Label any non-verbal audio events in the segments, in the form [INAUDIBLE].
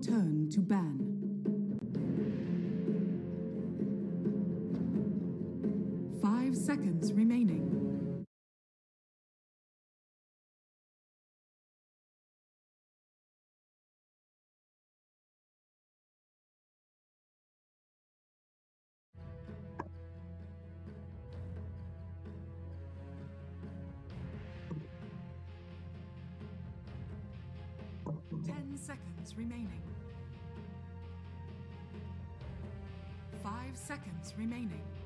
Turn to ban. Seconds remaining. Five seconds remaining.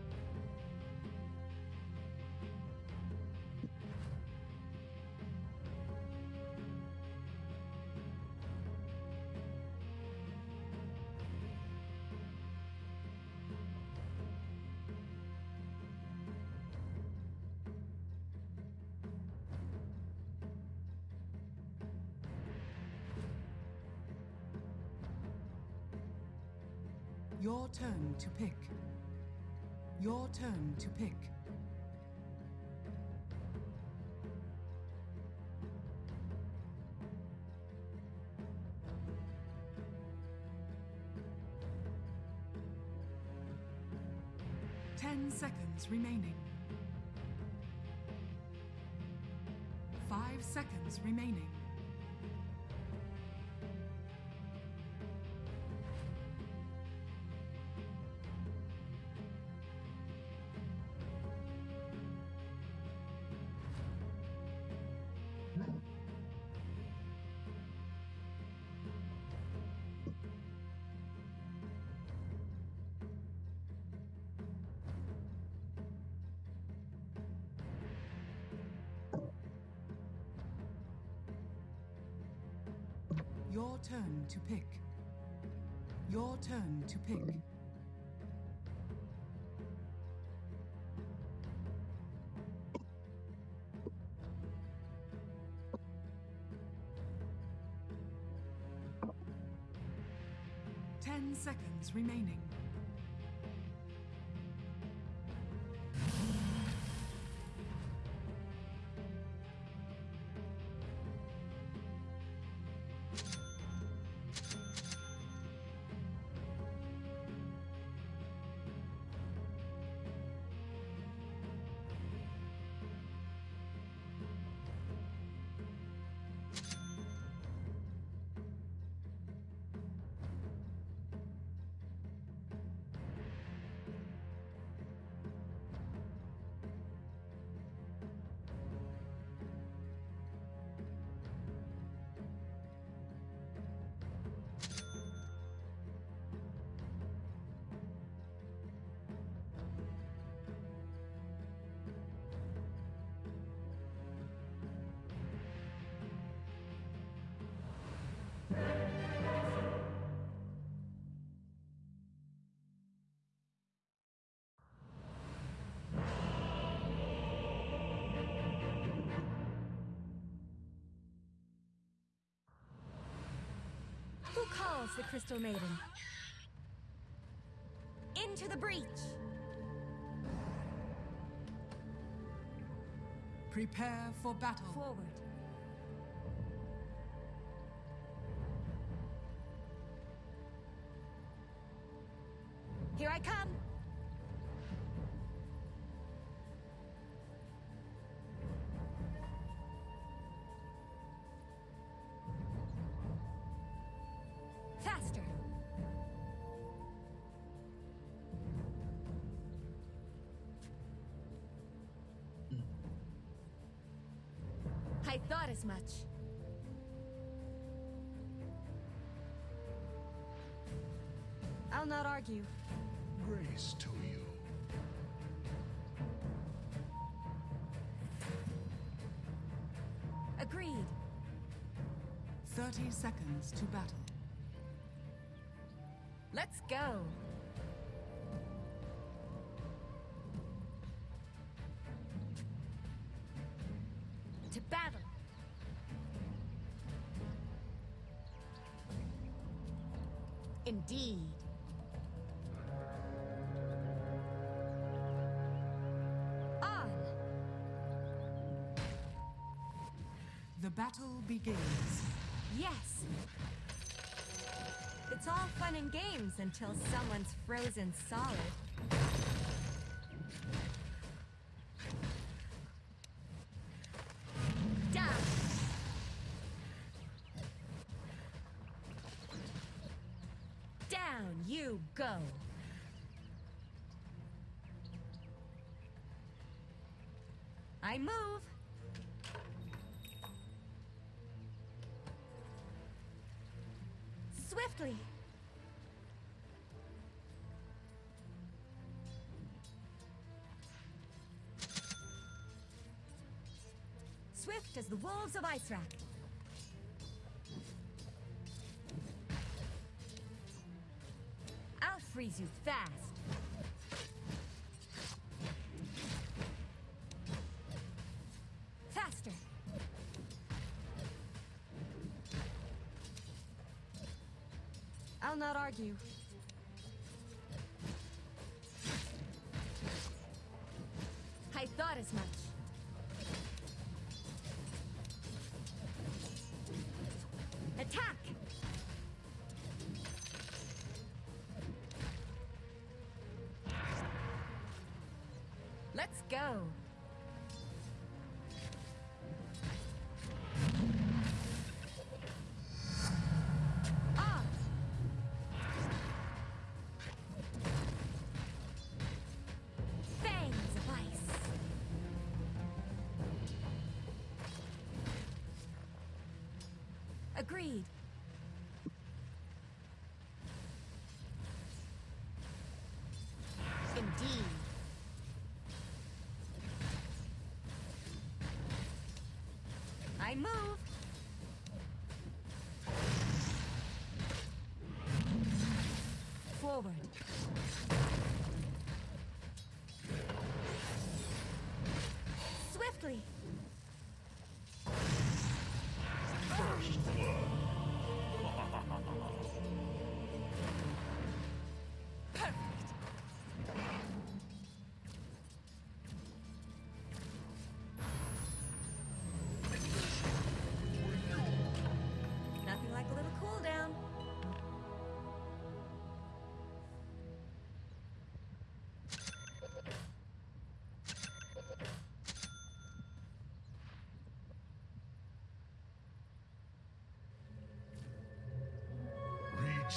Your turn to pick. Your turn to pick. Ten seconds remaining. Five seconds remaining. Turn to pick. Your turn to pick. Calls the Crystal Maiden? Into the breach! Prepare for battle. Forward. I thought as much. I'll not argue. Grace to you. Agreed. 30 seconds to battle. Let's go. Battle begins. Yes. It's all fun and games until someone's frozen solid. Down. Down you go. I move. Swiftly. Swift as the wolves of Icewrack. I'll freeze you fast. Argue. I thought as much. Attack! Let's go. Agreed.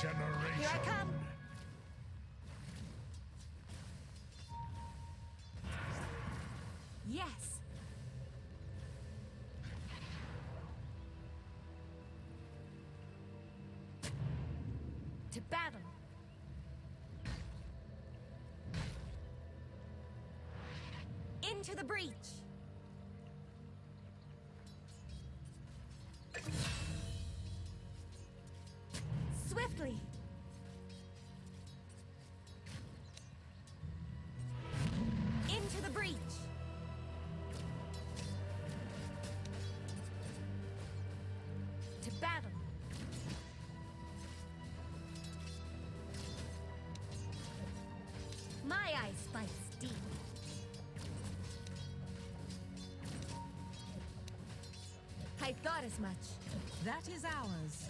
Regeneration. Here I come. Yes. To battle. Into the breach. As much. That is ours.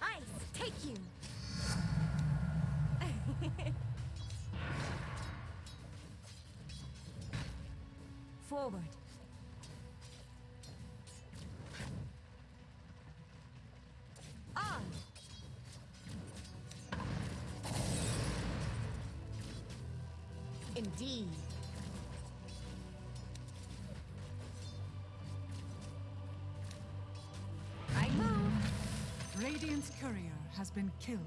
Ice, take you! [LAUGHS] Forward. On! Indeed. Radiant's courier has been killed.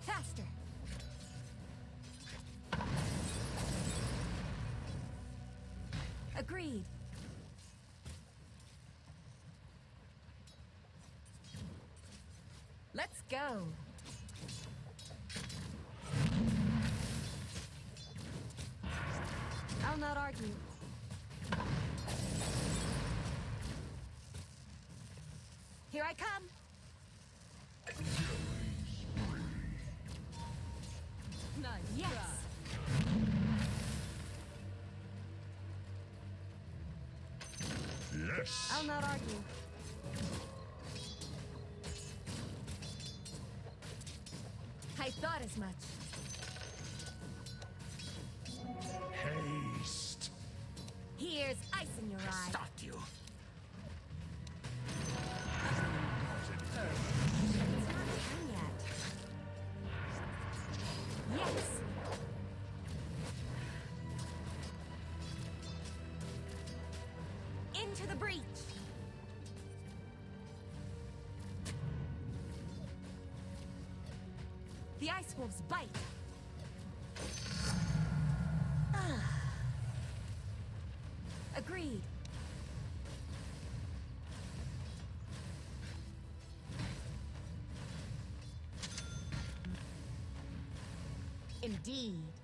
Faster! Agreed. Let's go. I come. Nice. Yes. Yes. I'll not argue. I thought as much. Haste. Here's ice in your eye. Start wolves bite. Ah. Agreed. Indeed.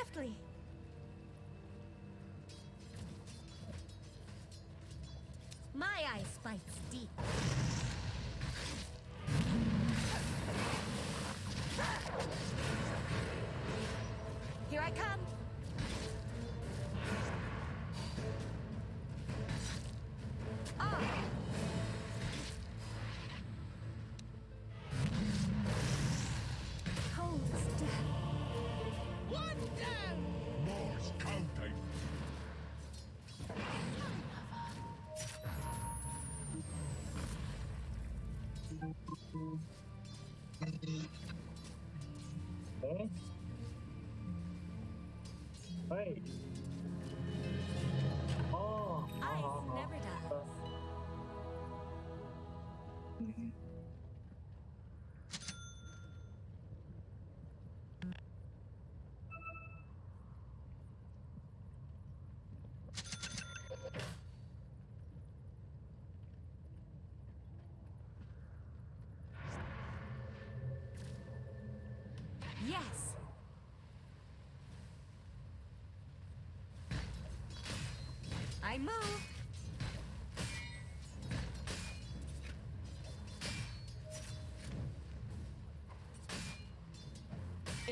Swiftly. My ice bites deep.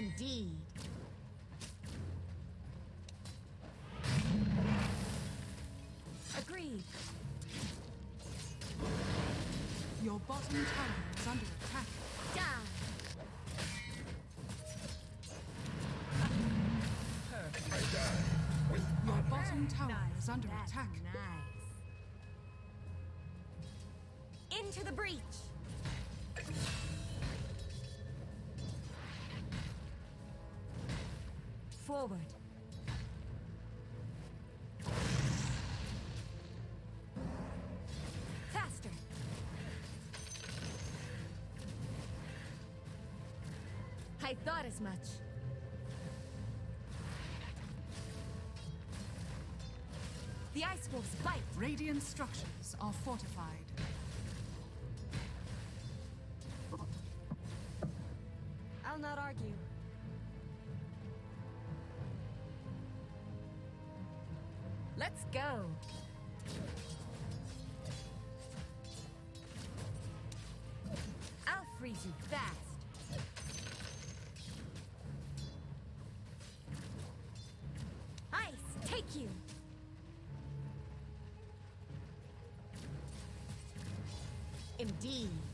Indeed. Agreed. Your bottom tower is under attack. Down. Your bottom tower is under That's attack. Nice. Into the breach. Forward. Faster. I thought as much. The Ice Wolf's bite. Radiant structures are fortified. I'll not argue. Go. I'll freeze you fast. Ice, take you. Indeed.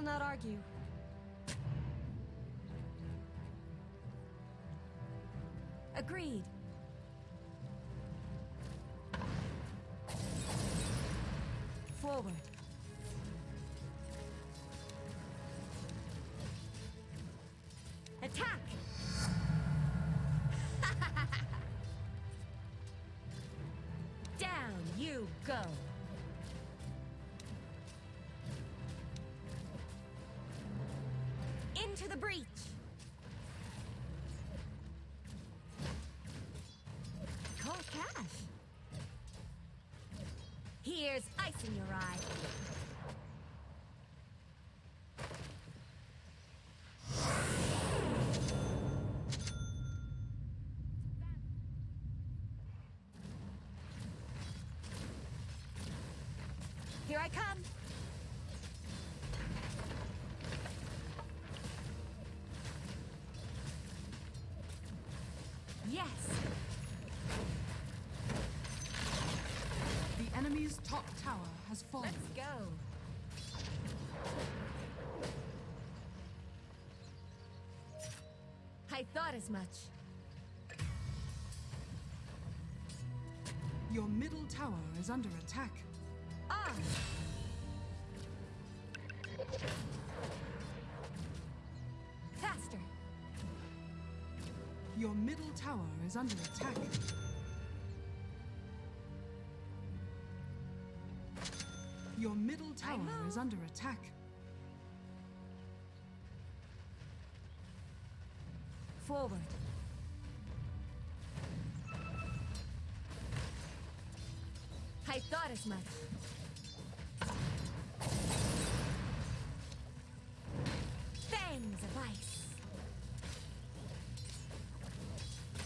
I'll not argue. Agreed. Forward. Attack! [LAUGHS] Down you go! Into the breach! Call cash! Here's ice in your eye. Here I come. Yes. The enemy's top tower has fallen. Let's go. I thought as much. Your middle tower is under attack. On. Faster. Your middle tower is under attack. Your middle tower is under attack. Forward. I thought as much. Fangs of ice.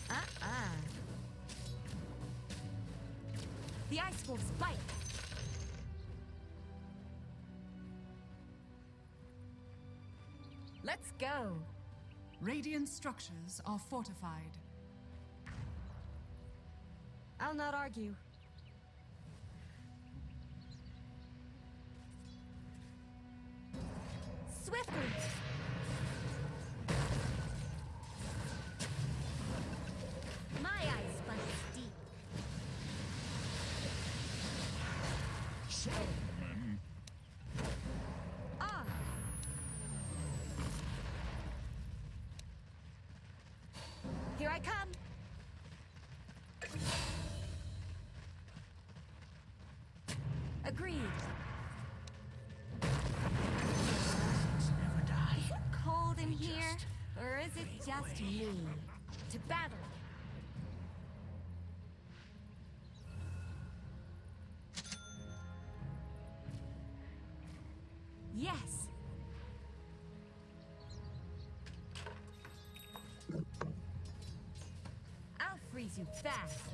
Uh-uh. The ice wolf's bite. Go. Radiant structures are fortified. I'll not argue. Just me? To battle! Yes! I'll freeze you fast!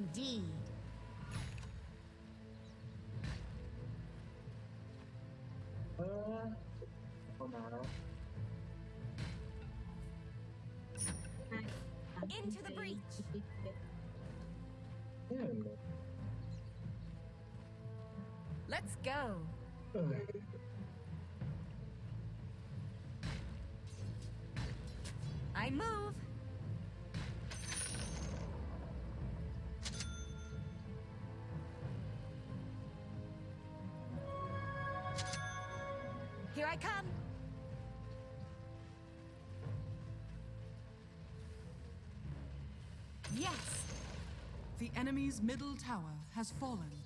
Indeed. Uh. Into the breach! Hmm. Let's go! The enemy's middle tower has fallen.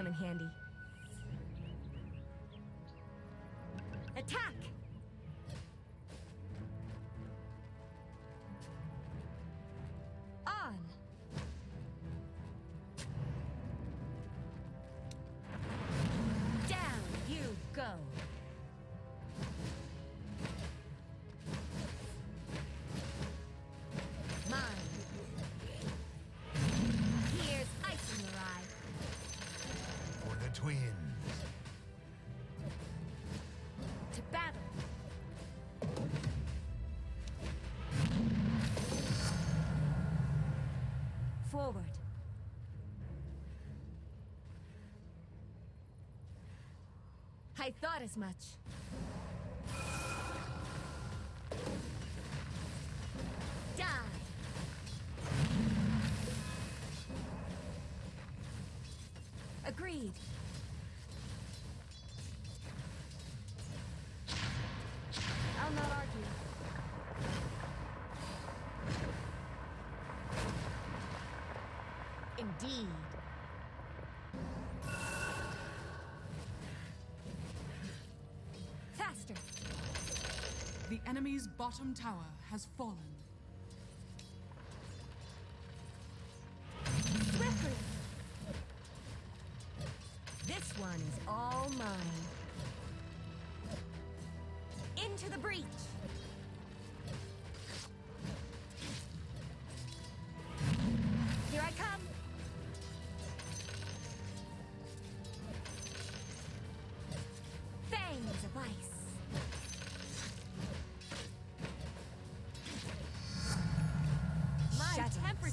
Come in handy. I thought as much. Die! Agreed. I'll not argue. Indeed. Enemy's bottom tower has fallen.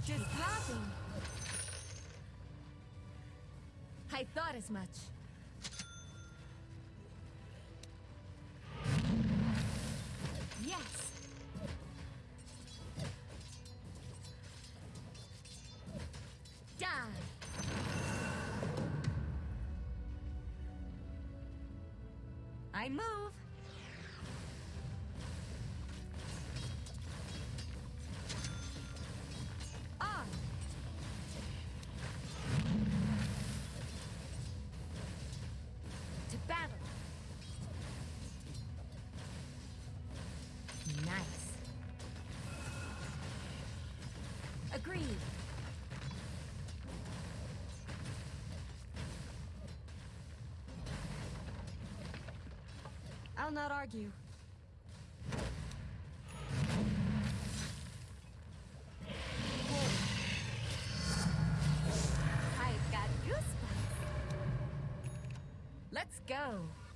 Temperature's dropping. I thought as much. Agreed. I'll not argue. I've got goosebumps. Let's go.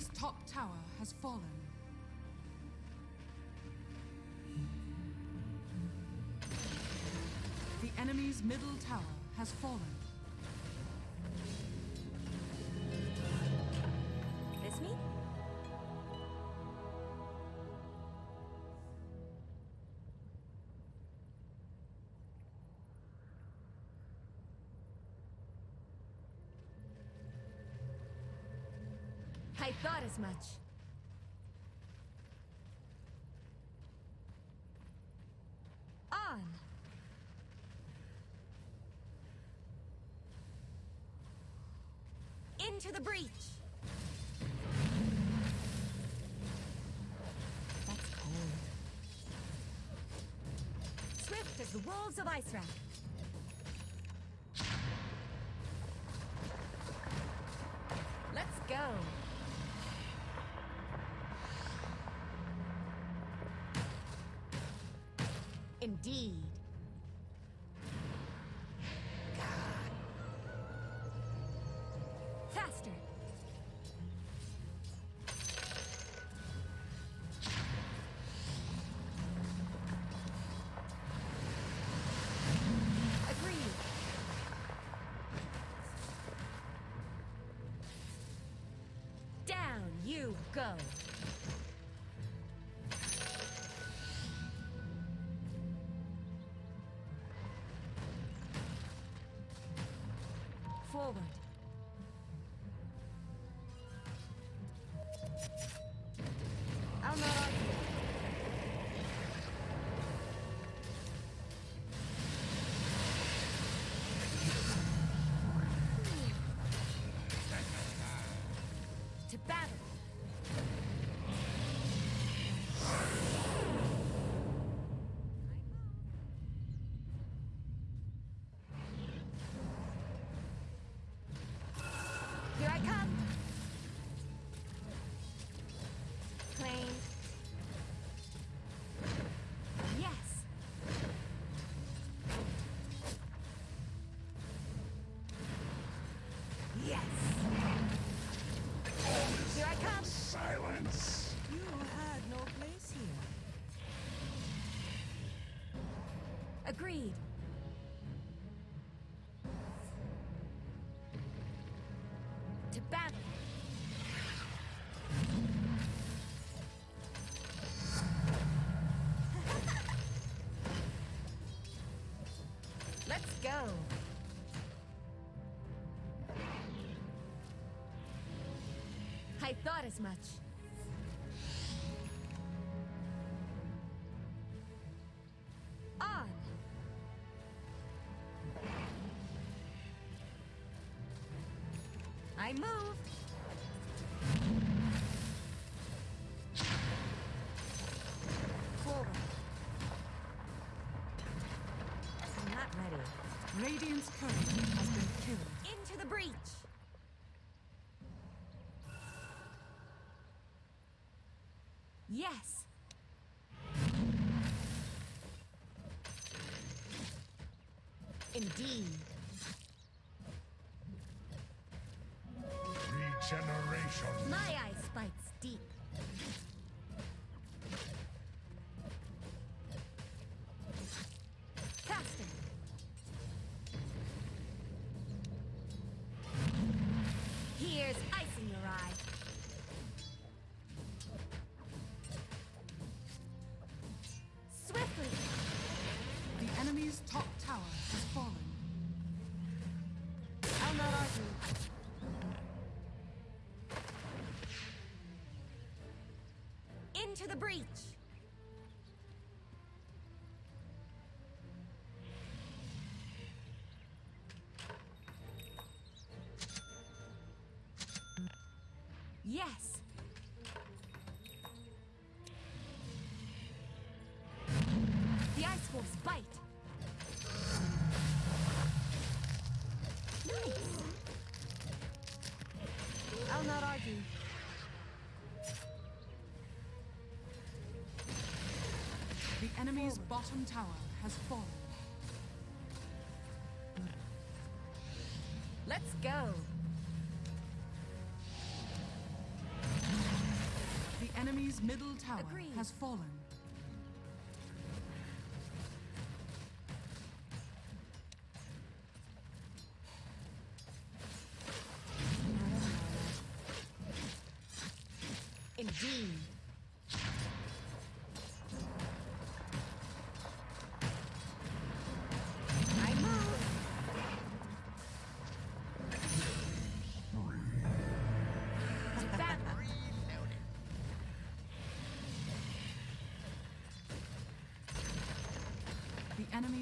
The top tower has fallen. The enemy's middle tower has fallen. I thought as much. On. Into the breach. That's cold. Swift as the wolves of Ice Let's go. Forward. Agreed. To battle. Let's go. I thought as much. Radiant's current has been killed. Into the breach. Yes. Indeed. Regeneration. My eye bites deep. Into the breach. The enemy's bottom tower has fallen. Let's go. The enemy's middle tower Agreed. has fallen.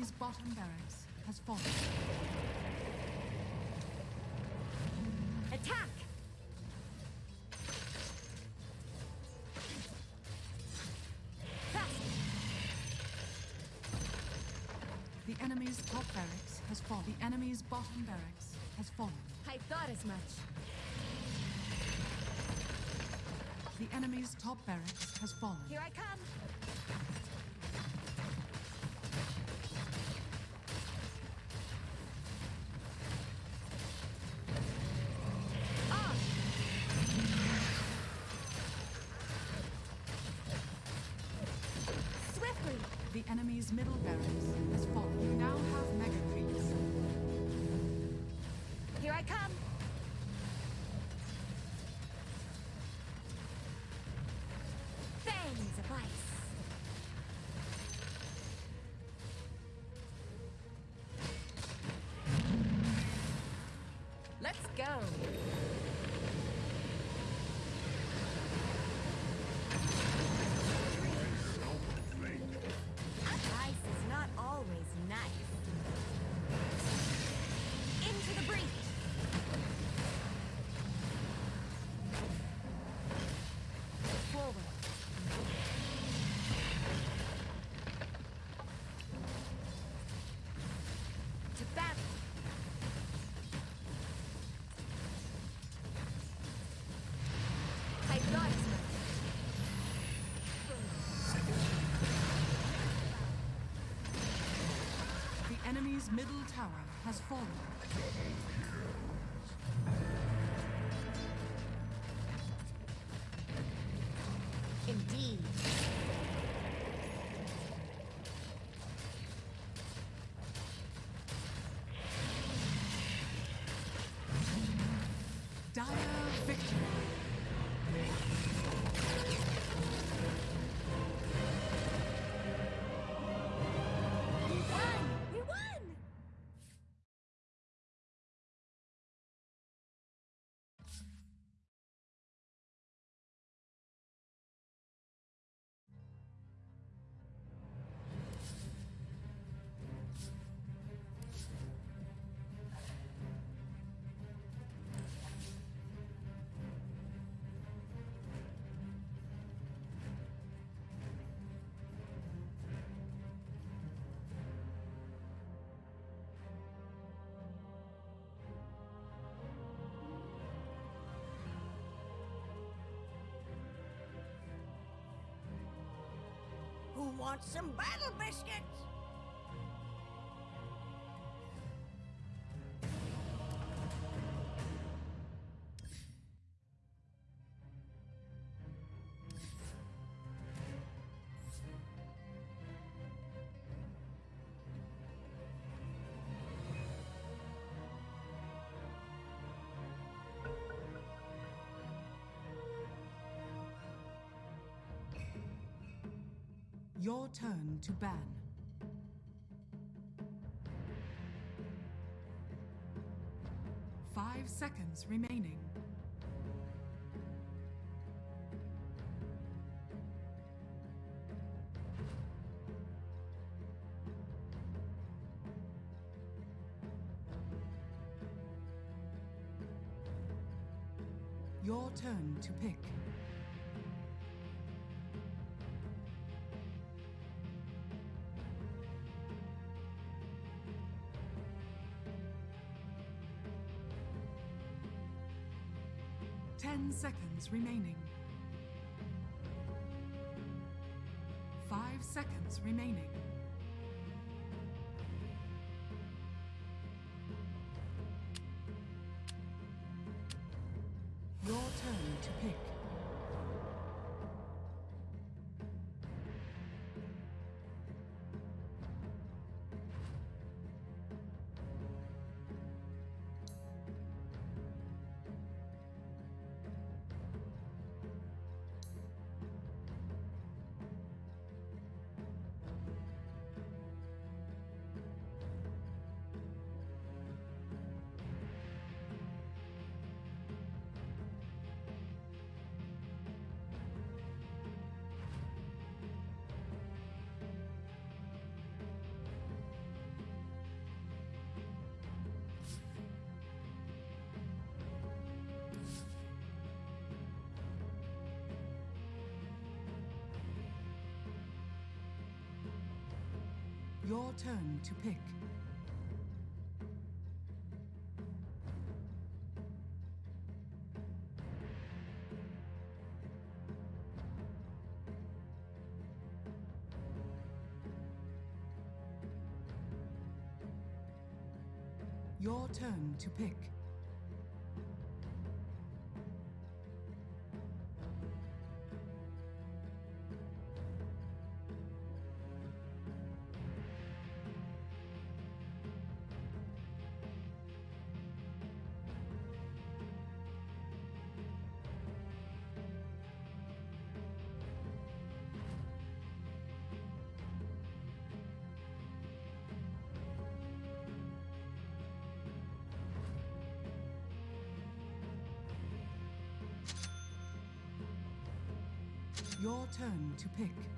Enemy's bottom barracks has fallen. Attack! Fast! The enemy's top barracks has fallen. The enemy's bottom barracks has fallen. I thought as much. The enemy's top barracks has fallen. Here I come! Let's go! Ice is not always nice. Into the breach! Forward. To battle. I thought as much. Middle tower has fallen. Indeed. Who wants some battle biscuits? Your turn to ban. Five seconds remaining. Your turn to pick. Seconds remaining. Five seconds remaining. Your turn to pick. Your turn to pick. Your turn to pick. Turn to pick.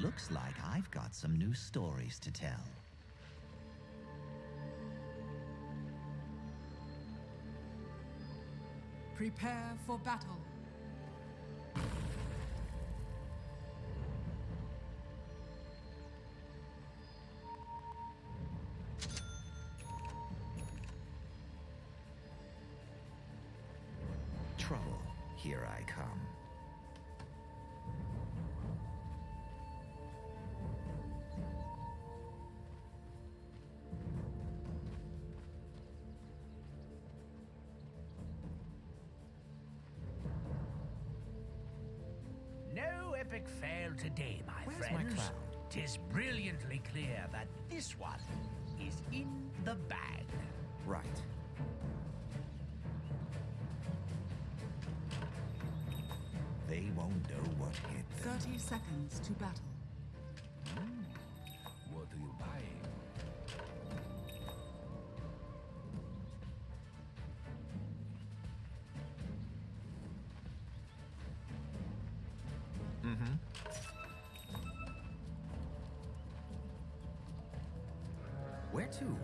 Looks like I've got some new stories to tell. Prepare for battle. Seconds to battle. Hmm. What are you buying? Mm-hmm. Where to?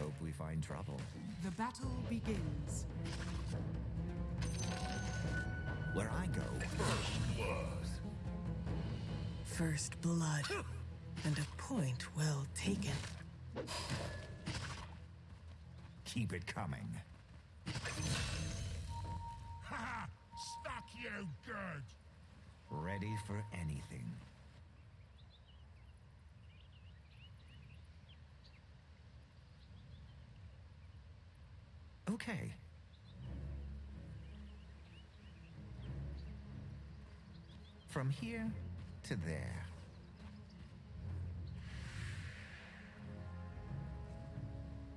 Hope we find trouble. The battle begins. Where I go, First blood. And a point well taken. keep it coming. Ha! Stuck you good! Ready for anything. Okay. From here to there.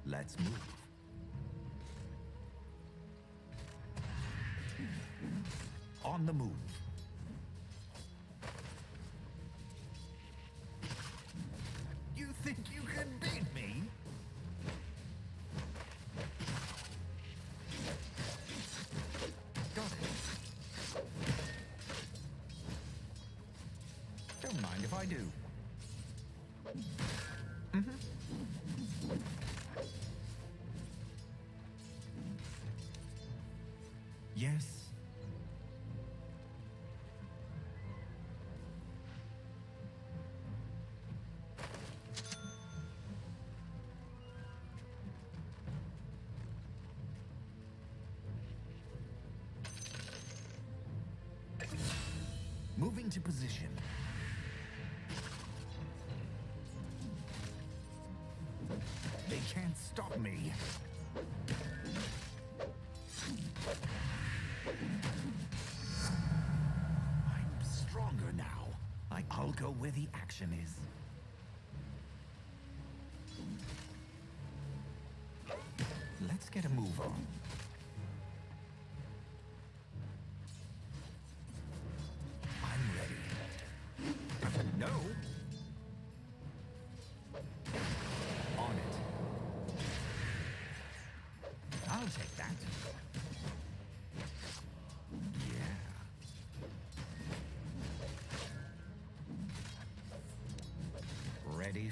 Let's move. On the move. I do. Mm-hmm. Yes. Moving to position. The action is. Let's get a move on.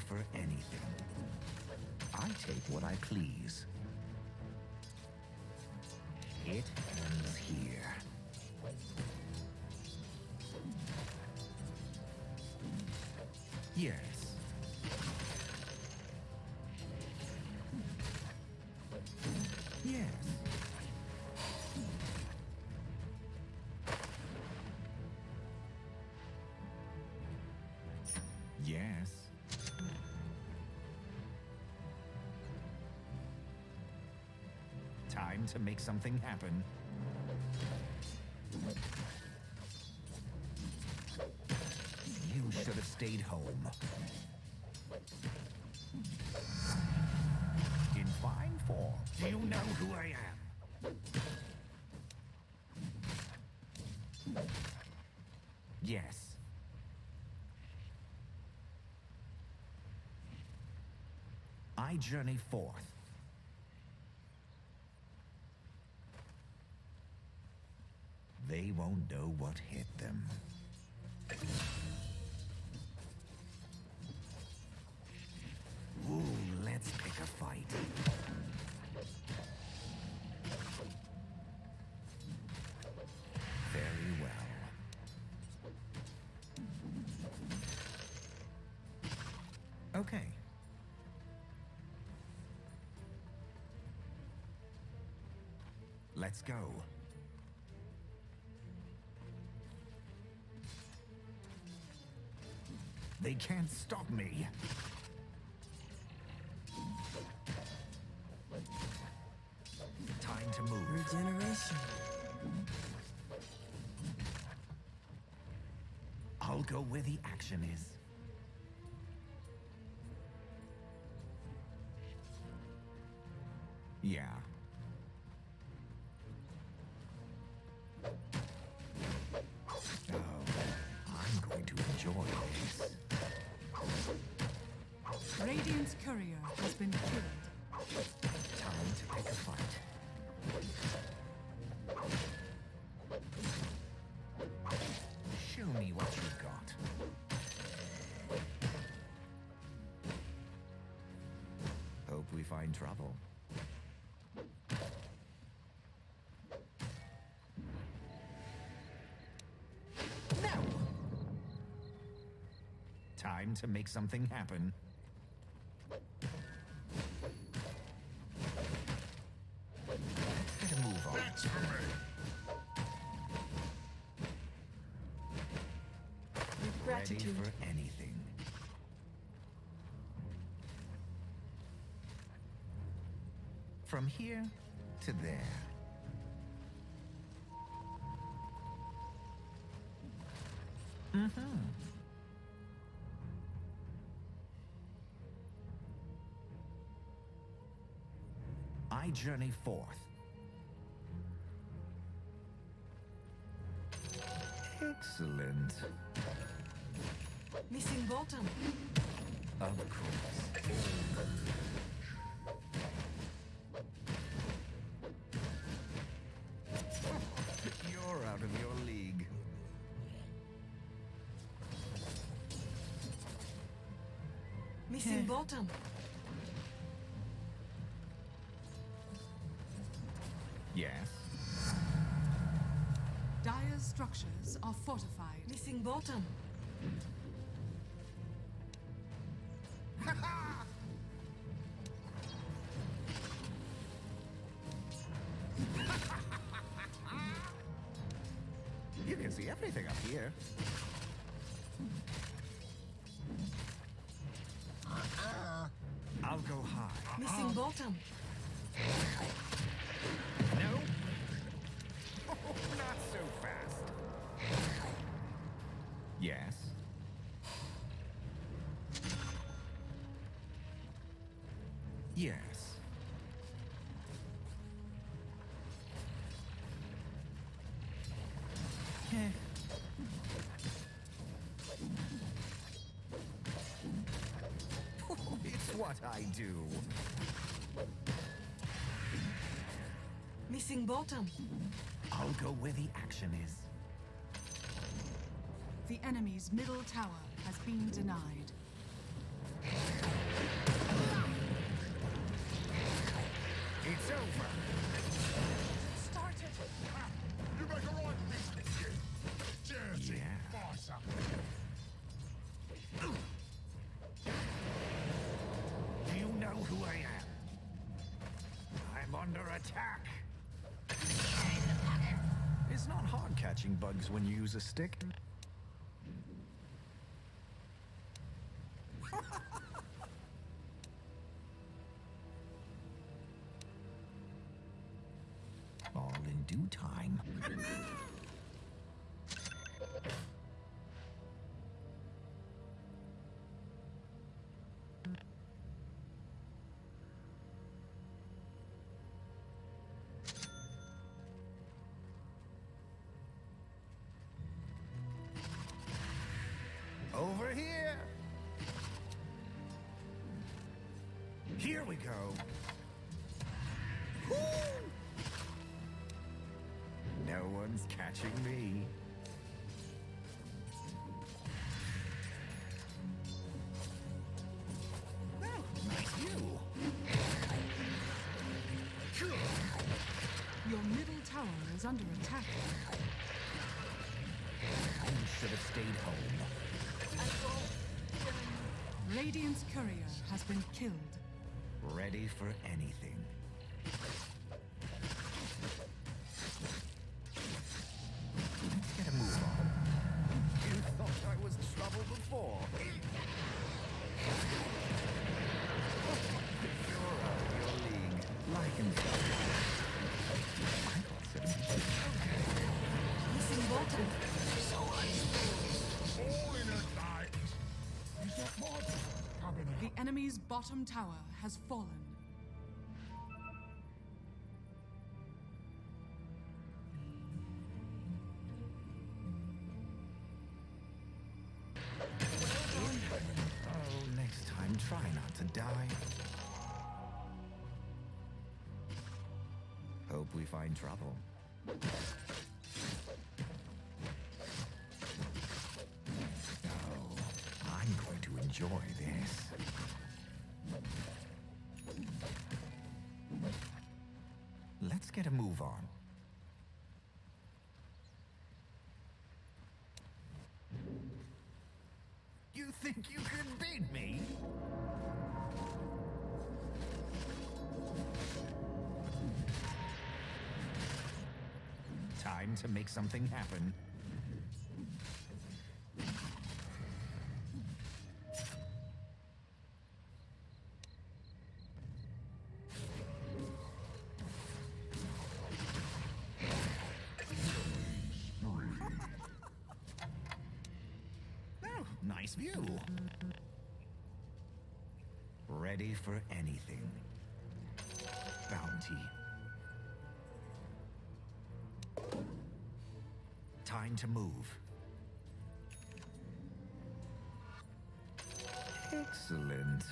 For anything. I take what I please. Time to make something happen. You should have stayed home. In fine form. Do you know who I am? Yes. I journey forth. They won't know what hit them. Ooh, let's pick a fight. Very well. Okay. Let's go. They can't stop me. Time to move. Regeneration. I'll go where the action is. Hope find trouble. No! Time to make something happen. Get a move on. That's for me. With Ready for anything. From here to there. Mm-hmm. I journey forth. Excellent. Missing bottom. Of course. Missing bottom. Yes. Dire's structures are fortified. Missing bottom. Yes. [LAUGHS] It's what I do. Missing bottom. I'll go where the action is. The enemy's middle tower has been denied. It's over. Started. Ha! You make a right business, you. Dirty Yeah. farcer. Do you know who I am? I'm under attack. It's not hard catching bugs when you use a stick. Here we go. Woo! No one's catching me. Nice view. Your middle tower is under attack. You should have stayed home. Radiant's courier has been killed. Ready for anything. Let's get a move on. You thought I was trouble before. You're out of your league. Like and I got citizenship. Missing bottom. All in a night. Is that mod The enemy's bottom tower has fallen. Oh, next time, try not to die. Hope we find trouble. Oh, I'm going to enjoy this. Let's get a move on. You think you can beat me? Time to make something happen. Anything. Bounty. Time to move. Excellent.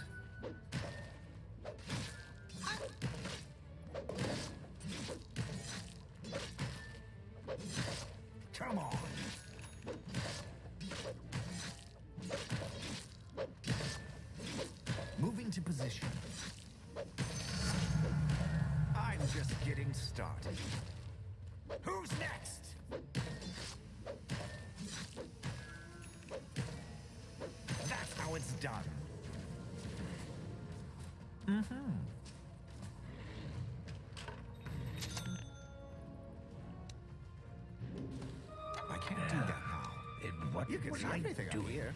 Who's next? That's how it's done. Mm-hmm. I can't do that now. And what You can see I out doing? here.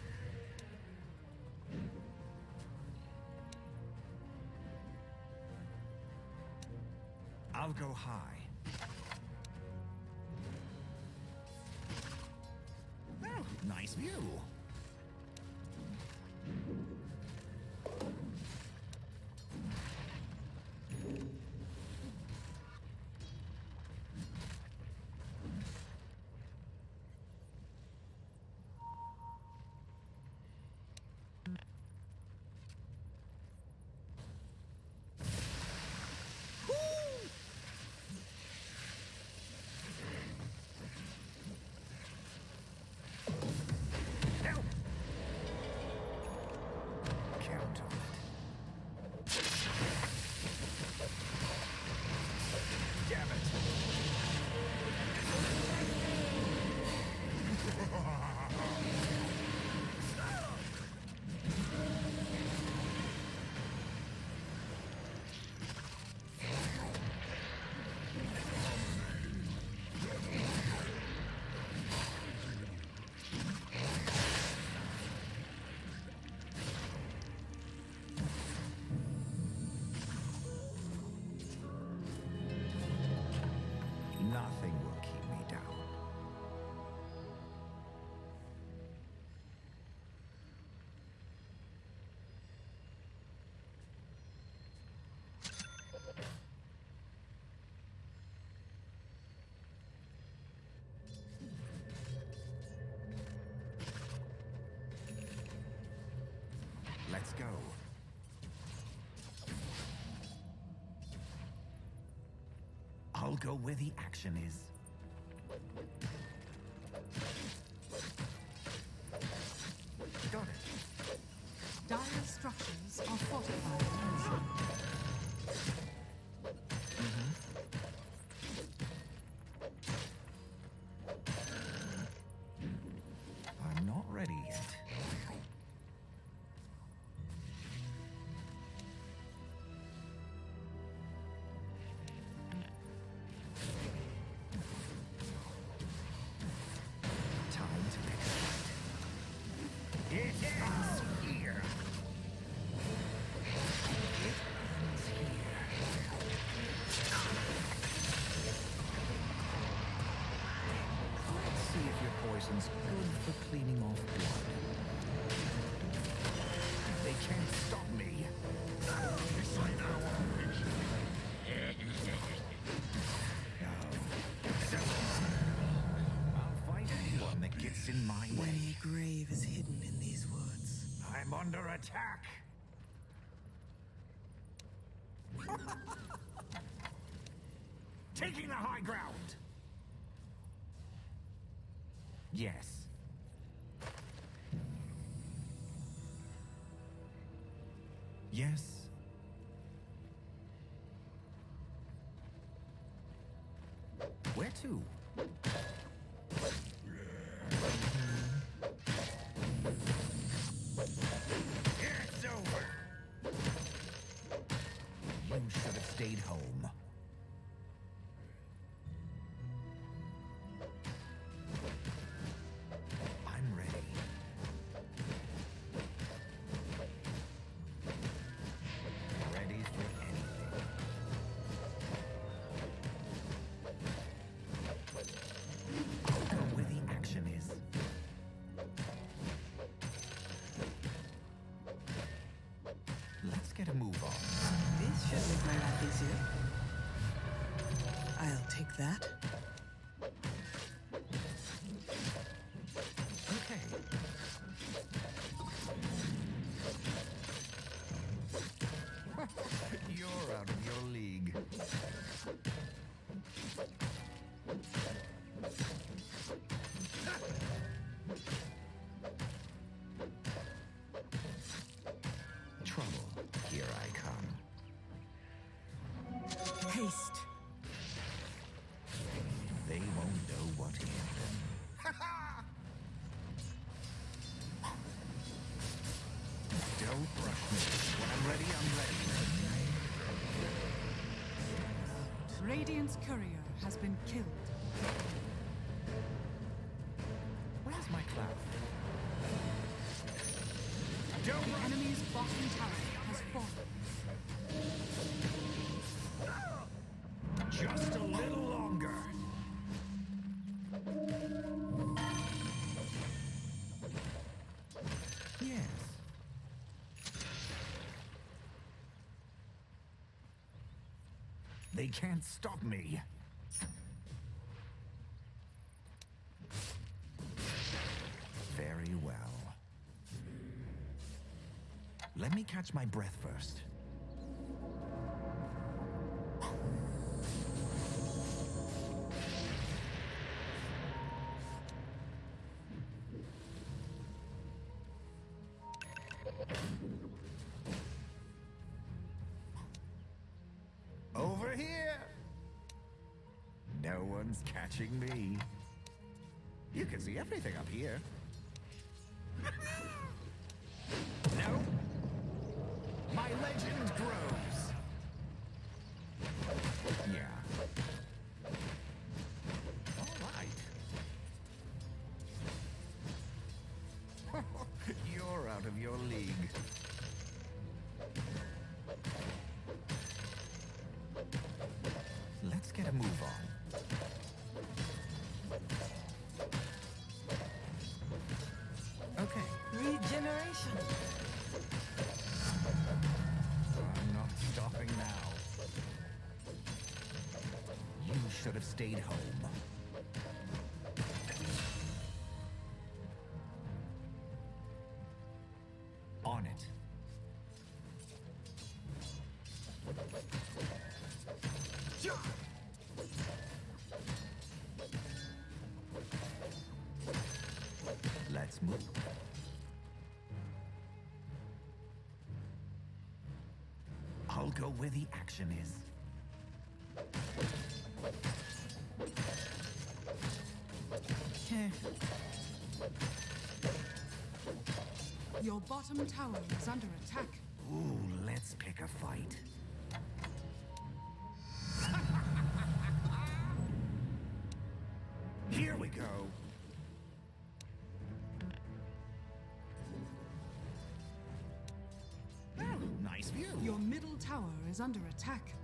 nice view. go. I'll go where the action is. Got it. Dire structures are fortified. attack! Taking the high ground! Yes. Yes. Where to? move on. This should make my life easier. I'll take that. Radiant's courier has been killed. They can't stop me. Very well. Let me catch my breath first. Everything up here. Regeneration. I'm not stopping now. You should have stayed home. On it. Let's move. Go where the action is. Your bottom tower is under attack. Ooh, let's pick a fight. Is under attack.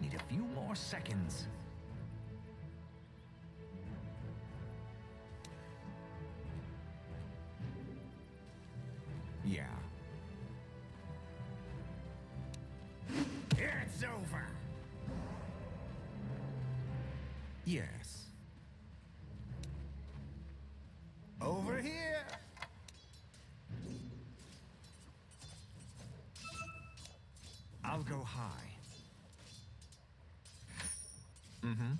Need a few more seconds. I'll go high. Mm-hmm.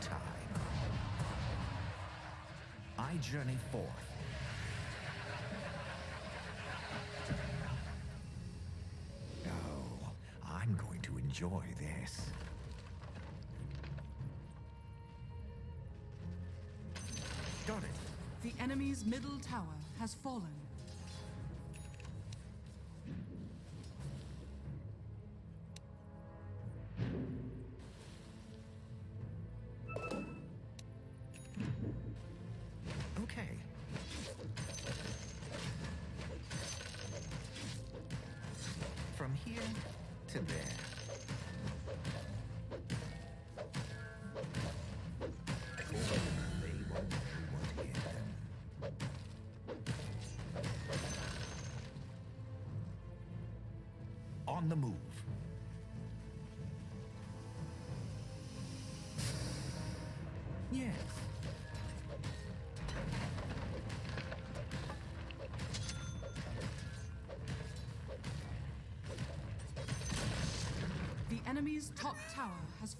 Showtime. I journey forth. Oh, I'm going to enjoy this. Got it. The enemy's middle tower has fallen.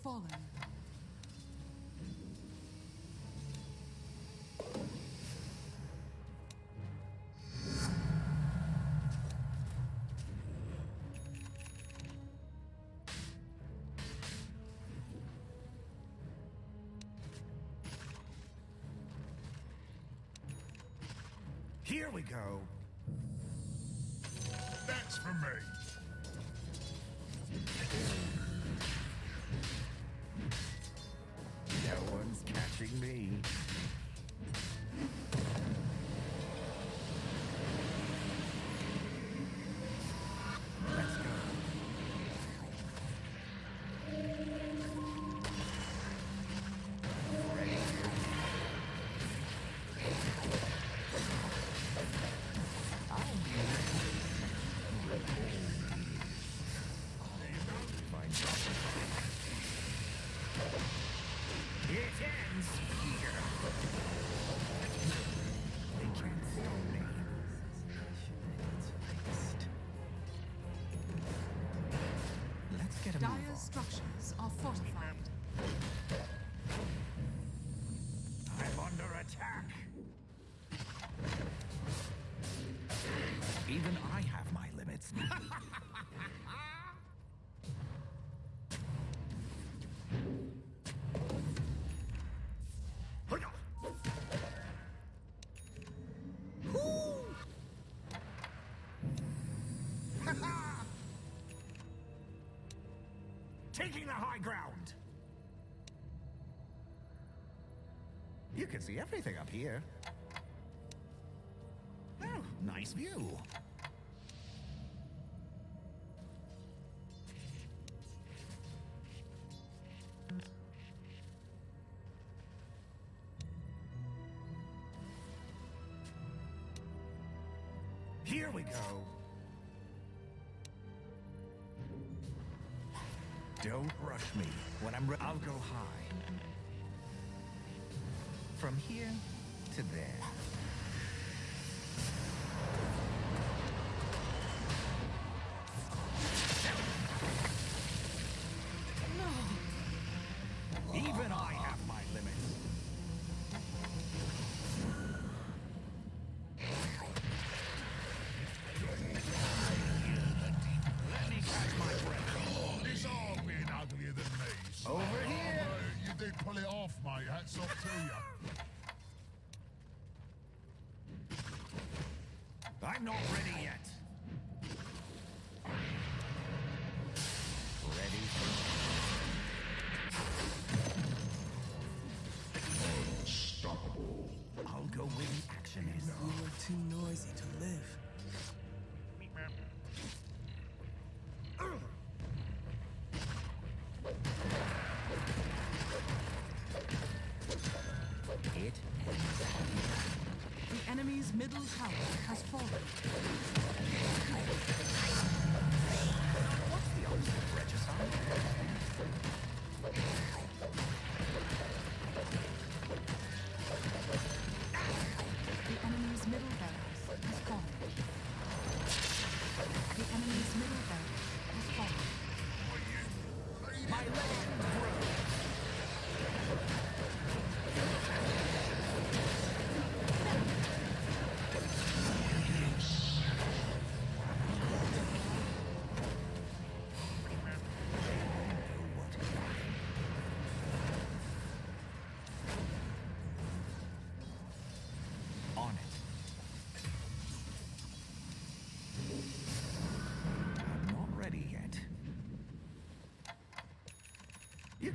follow. Here we go. That's for me. Me. Attack. Even I have my limits. [LAUGHS] Taking the high ground. Can see everything up here. Oh, nice view. Here we go. Don't rush me. When I'm I'll go high. From here to there. Middle tower has fallen.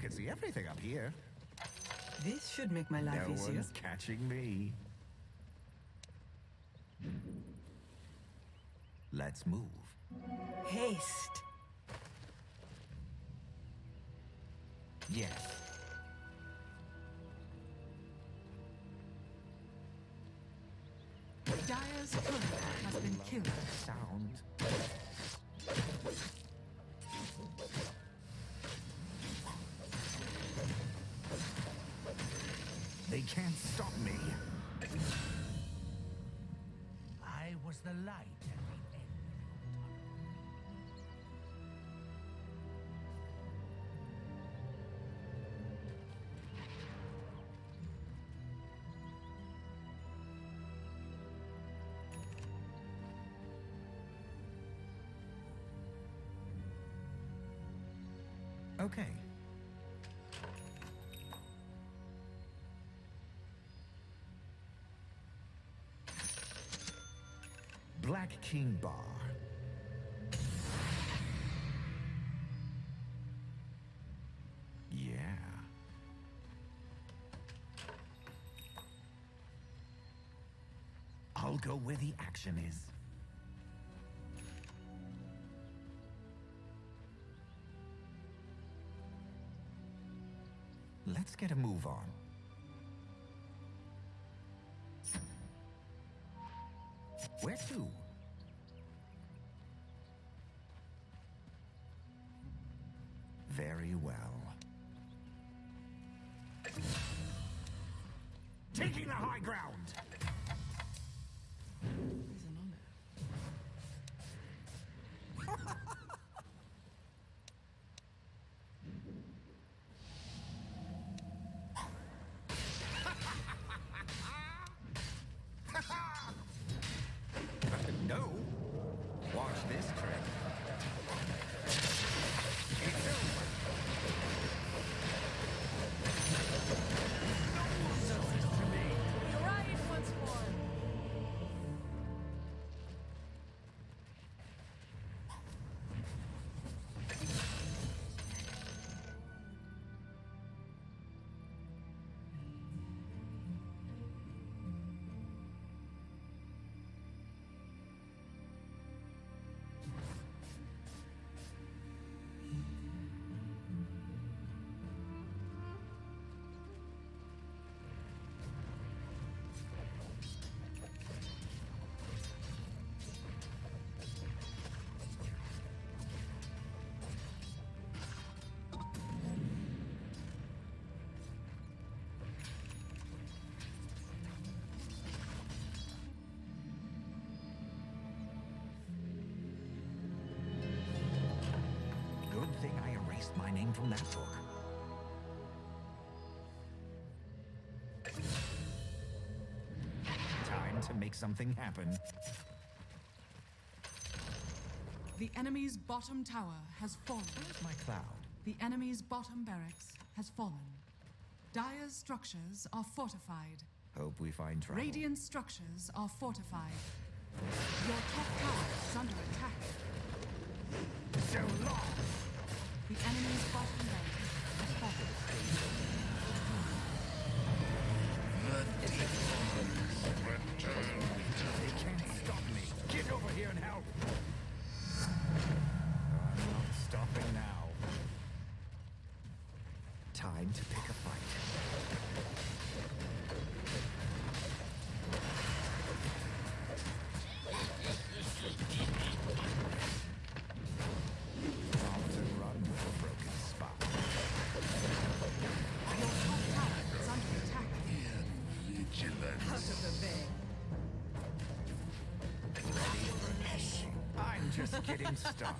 Can see everything up here. This should make my life no easier. one's catching me. Let's move. The light at the end. Okay. King Bar. Yeah. I'll go where the action is. Let's get a move on. Where to? Erased from that book. Time to make something happen. The enemy's bottom tower has fallen. Where's my cloud? The enemy's bottom barracks has fallen. Dire's structures are fortified. Hope we find trouble. Radiant structures are fortified. Your top tower is under attack. Getting started.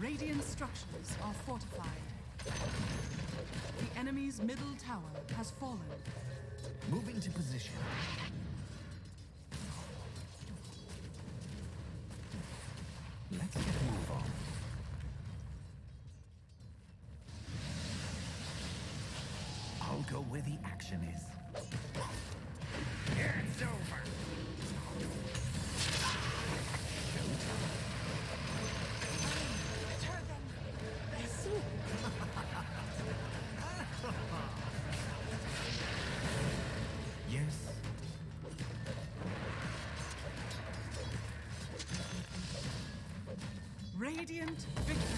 Radiant structures are fortified. The enemy's middle tower has fallen. Moving to position. Let's get move on. I'll go where the action is. Radiant victory.